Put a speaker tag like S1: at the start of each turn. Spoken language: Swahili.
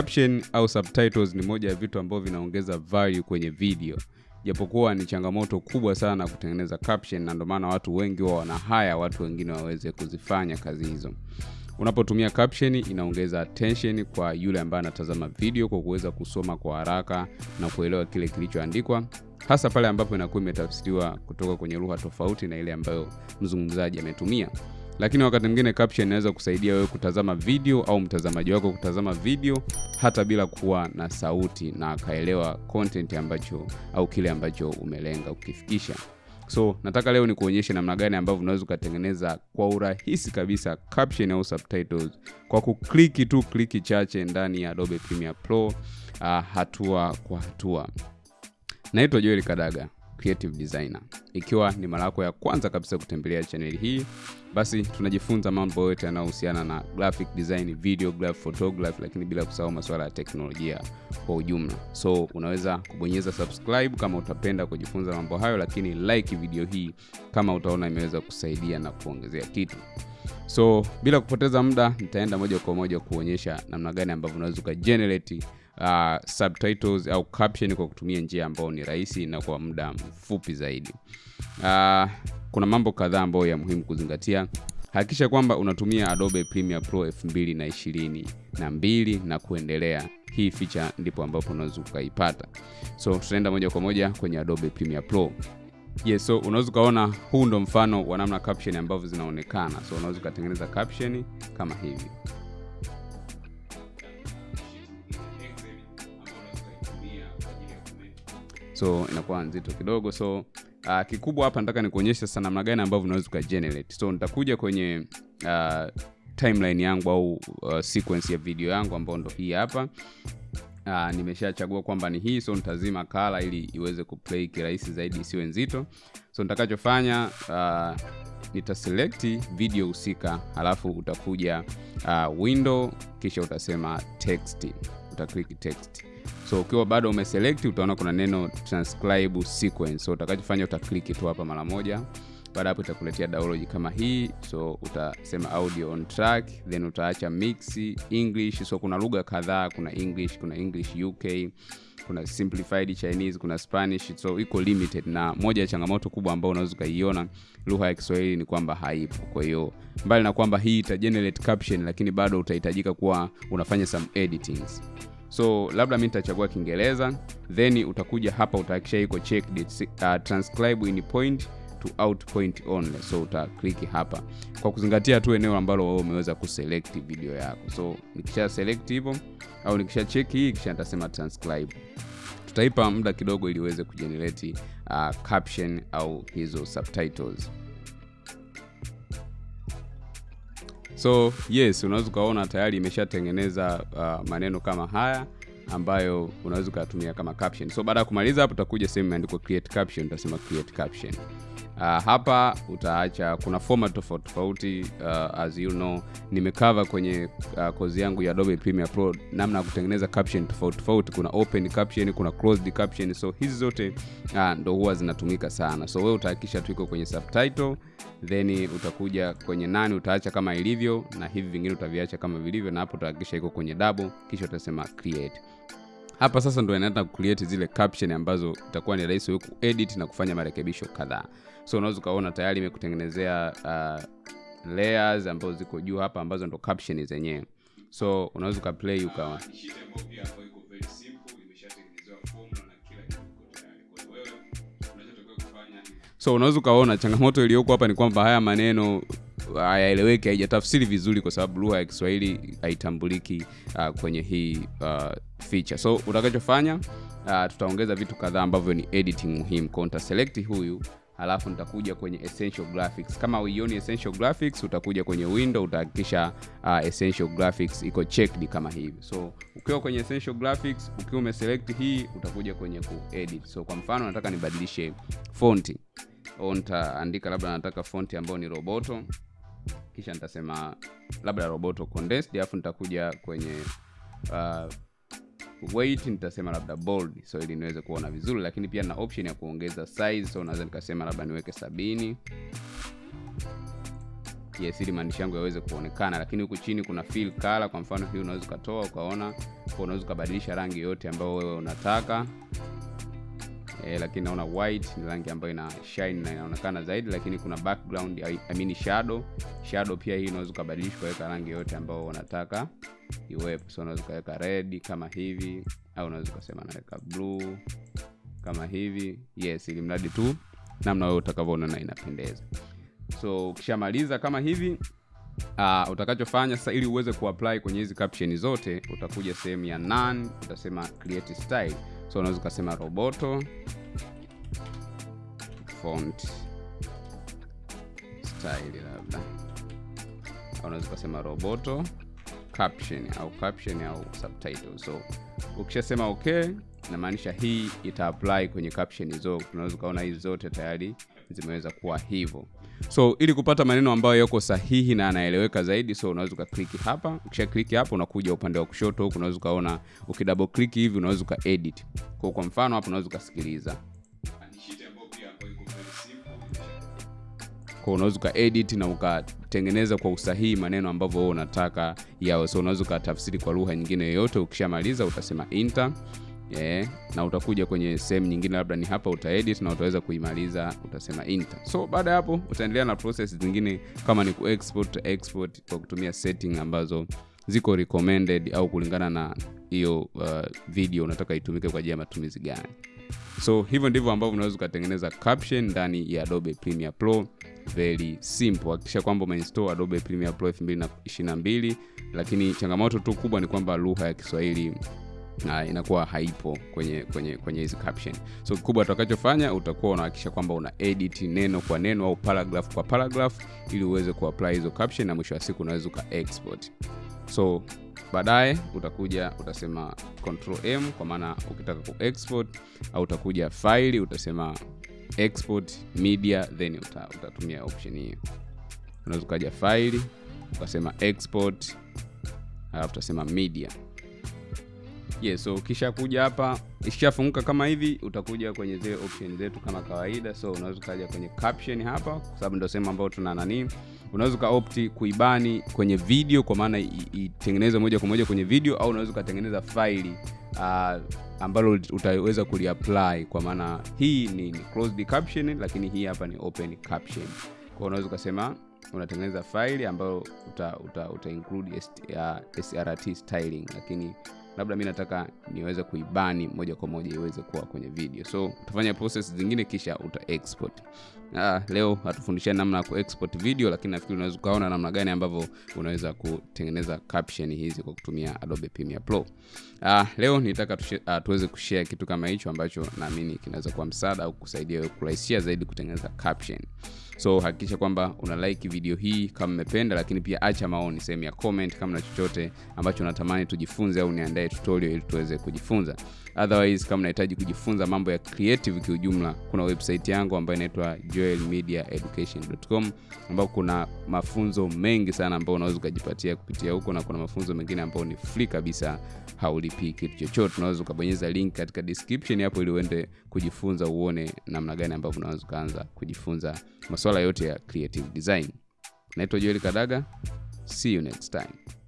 S1: caption au subtitles ni moja ya vitu ambavyo vinaongeza value kwenye video. Japokuwa ni changamoto kubwa sana kutengeneza caption na ndio maana watu wengi wao wana haya watu wengine waweze kuzifanya kazi hizo. Unapotumia caption inaongeza attention kwa yule ambaye anatazama video kwa kuweza kusoma kwa haraka na kuelewa kile kilichoandikwa. Hasa pale ambapo inakuwa imetafsiriwa kutoka kwenye lugha tofauti na ile ambayo mzungumzaji ametumia lakini wakati mwingine caption inaweza kusaidia wewe kutazama video au mtazamaji wako kutazama video hata bila kuwa na sauti na akaelewa content ambacho au kile ambacho umelenga ukifikisha so nataka leo nikuonyeshe namna gani ambavyo unaweza ukatengeneza kwa urahisi kabisa caption au subtitles kwa kukliki tu kliki chache ndani ya adobe premiere pro uh, hatua kwa hatua. Naitwa joel kadaga creative designer ikiwa ni mara yako ya kwanza kabisa kutembelea chaneli hii basi tunajifunza mambo yote yanayohusiana na graphic design video graph photography lakini bila kusahau masuala ya teknolojia kwa ujumla. So unaweza kubonyeza subscribe kama utapenda kujifunza mambo hayo lakini like video hii kama utaona imeweza kusaidia na kuongezea kitu. So bila kupoteza muda nitaenda moja kwa moja kuonyesha namna gani ambavyo unaweza ukagenerate uh, subtitles au caption kwa kutumia njia ambayo ni rahisi na kwa muda mfupi zaidi. Uh, kuna mambo kadhaa ambayo ya muhimu kuzingatia. Hakikisha kwamba unatumia adobe premiere pro 2 na, na kuendelea. Hii feature ndipo ambapo unaweza ukaipata. So tutaenda moja kwa moja kwenye adobe premiere pro. Yes so unaweza ukaona huu ndo mfano wa namna caption ambavyo zinaonekana. So unaweza ukatengeneza caption kama hivi so inakuwa nzito kidogo. So uh, kikubwa hapa nataka nikuonyeshe sasa namna gani ambavyo unaweza ukagenerate. So nitakuja kwenye uh, timeline yangu au uh, sequence ya video yangu ambayo ndo hii hapa. Uh, nimeshachagua kwamba ni hii so nitazima kala ili iweze kuplay kirahisi zaidi isiwe nzito. So nitakachofanya uh, nitaselekti video husika halafu utakuja uh, window kisha utasema text utaklik text so ukiwa bado umeselect utaona kuna neno transcribe sequence. So utakachofanya utakliki tu hapa mara moja. Baada hapo itakuletea download kama hii. So utasema audio on track then utaacha mix english. So kuna lugha kadhaa. Kuna english kuna english uk kuna simplified chinese kuna spanish. So iko limited na moja ya changamoto kubwa ambayo unaweza ukaiona lugha ya kiswahili ni kwamba haipo. Kwa hiyo mbali na kwamba hii ita generate caption lakini bado utahitajika kuwa unafanya some editings so labda mi nitachagua kiingereza then utakuja hapa utahakisha iko checked uh, transcribe in point to out point only. So utakliki hapa. Kwa kuzingatia tu eneo ambalo wewe umeweza kuselect video yako. So nikisha select hivyo au nikisha check hii kisha nitasema transcribe. Tutaipa muda kidogo ili uweze kujenerate uh, caption au hizo subtitles so yes unaweza ukaona tayari imeshatengeneza uh, maneno kama haya ambayo unaweza ukayatumia kama caption. So baada ya kumaliza hapo utakuja sehemu imeandikwa create caption utasema create caption uh, hapa utaacha kuna format tofauti tofauti uh, as you know nimekava kwenye uh, kozi yangu ya adobe premiere pro namna ya kutengeneza caption tofauti tofauti. Kuna open caption kuna closed caption so hizi zote uh, ndo huwa zinatumika sana. So wewe utahakikisha tu kwenye subtitle then utakuja kwenye nani utaacha kama ilivyo na hivi vingine utaviacha kama vilivyo na hapo utahakikisha iko kwenye double kisha utasema create. Hapa sasa ndo inaenda kucreate zile caption ambazo itakuwa ni rahisi wewe kuedit na kufanya marekebisho kadhaa so unaweza ukaona tayari imekutengenezea uh, layers ambazo ziko juu hapa ambazo ndo caption zenyewe. So unaweza ukaplay ukawa. So unaweza ukaona changamoto iliyoko hapa ni kwamba haya maneno hayaeleweki haijatafsiri vizuri kwa sababu lugha ya kiswahili haitambuliki uh, kwenye hii uh, feature. So utakachofanya uh, tutaongeza vitu kadhaa ambavyo ni editing muhimu. Kwao nitaselekti huyu halafu nitakuja kwenye essential graphics. Kama uioni essential graphics utakuja kwenye window utahakikisha uh, essential graphics iko checked kama hivi. So ukiwa kwenye essential graphics ukiwa umeselect hii utakuja kwenye kuedit so kwa mfano nataka nibadilishe fonti. Au nitaandika labda nataka fonti ambayo ni roboto. Kisha nitasema labda roboto condensed alafu nitakuja kwenye uh, weight nitasema labda bold so ili niweze kuona vizuri lakini pia na option ya kuongeza size so naweza nikasema labda niweke sabini. Yes ili maandishi yangu yaweze kuonekana lakini huku chini kuna fill color kwa mfano hii unaweza ukatoa ukaona unaweza ukabadilisha rangi yoyote ambayo wewe unataka e, lakini naona white ni rangi ambayo ina shine na inaonekana zaidi lakini kuna background I, I mean shadow. Shadow pia hii unaweza kubadilisha ukaweka rangi yote ambayo unataka iwepo. So unaweza ukaweka red kama hivi au unaweza ukasema naweka blue kama hivi. Yes ili mradi tu namna wewe utakavyoona na inapendeza. So ukishamaliza kama hivi uh, utakachofanya sasa ili uweze kuapply kwenye hizi caption zote utakuja sehemu ya none utasema create style so unaweza ukasema roboto font style labda. Unaweza ukasema roboto caption au caption au subtitle. So ukishasema okay namaanisha hii ita apply kwenye caption zote unaweza ukaona hizi zote tayari zimeweza kuwa hivyo. So ili kupata maneno ambayo yako sahihi na anaeleweka zaidi so unaweza ukakliki hapa. Ukisha kliki hapa unakuja upande wa kushoto huku unaweza ukaona ukidouble click hivi unaweza ukaedit kwa kwa mfano hapa unaweza ukasikiliza. Kwa unaweza ukaedit na ukatengeneza kwa usahihi maneno ambavyo wewe unataka yao so unaweza ukatafsiri kwa lugha nyingine yoyote. Ukishamaliza utasema enter yeah. na utakuja kwenye sehemu nyingine labda ni hapa utaedit na utaweza kuimaliza utasema enter so baada ya hapo utaendelea na process zingine kama ni kuexport export kwa kutumia setting ambazo ziko recommended au kulingana na hiyo uh, video unataka itumike kwa ajili ya matumizi gani. So hivyo ndivyo ambavyo unaweza ukatengeneza caption ndani ya adobe premiere pro. Very simple. Hakikisha kwamba umeinstall adobe premiere pro 2022 lakini changamoto tu kubwa ni kwamba lugha ya kiswahili na inakuwa haipo kwenye kwenye kwenye hizi caption. So kikubwa utakachofanya utakuwa unahakikisha kwamba una edit neno kwa neno au paragraph kwa paragraph ili uweze kuapply hizo caption na mwisho wa siku unaweza uka export. So baadaye utakuja utasema control m kwa maana ukitaka ku export au utakuja faili utasema export media then uta, utatumia option hiyo. Unaweza ukaja file ukasema export alafu utasema media yes so ukishakuja hapa ikishafunguka kama hivi utakuja kwenye zile option zetu kama kawaida. So unaweza ukaja kwenye caption hapa kwa sababu ndio sehemu ambayo tuna nani. Unaweza ukaopti kuibani kwenye video kwa maana itengeneze moja kwa moja kwenye video au unaweza ukatengeneza faili uh, ambalo utaweza kuliapply. Kwa maana hii ni, ni closed caption lakini hii hapa ni open caption. Kwa unaweza ukasema unatengeneza faili ambayo uta, uta, uta include uh, srt styling lakini labda mi nataka niweze kuibani moja kwa moja iweze kuwa kwenye video. So utafanya process zingine kisha uta export ah, leo atufundishia namna ya kuexport video lakini nafikiri unaweza ukaona namna gani ambavyo unaweza kutengeneza caption hizi kwa kutumia adobe premiere pro. Ah, leo nitaka uh, tuweze kushare kitu kama hicho ambacho naamini kinaweza kuwa msaada au kusaidia kurahisishia zaidi kutengeneza caption. So hakikisha kwamba una like video hii kama mmependa lakini pia acha maoni sehemu ya comment kama na chochote ambacho unatamani tujifunze au niandae tutorial ili tuweze kujifunza. Otherwise kama unahitaji kujifunza mambo ya creative kiujumla kuna website yangu ambayo inaitwa joelmediaeducation.com ambao kuna mafunzo mengi sana ambao unaweza ukajipatia kupitia huko na kuna mafunzo mengine ambayo ni fr kabisa haulipii kitu chochote. Unaweza ukabonyeza link katika description hapo ili uende kujifunza uone namna gani ambavyo unaweza ukaanza kujifunza masuala yote ya creative design. Naitwa joel kadaga. See you next time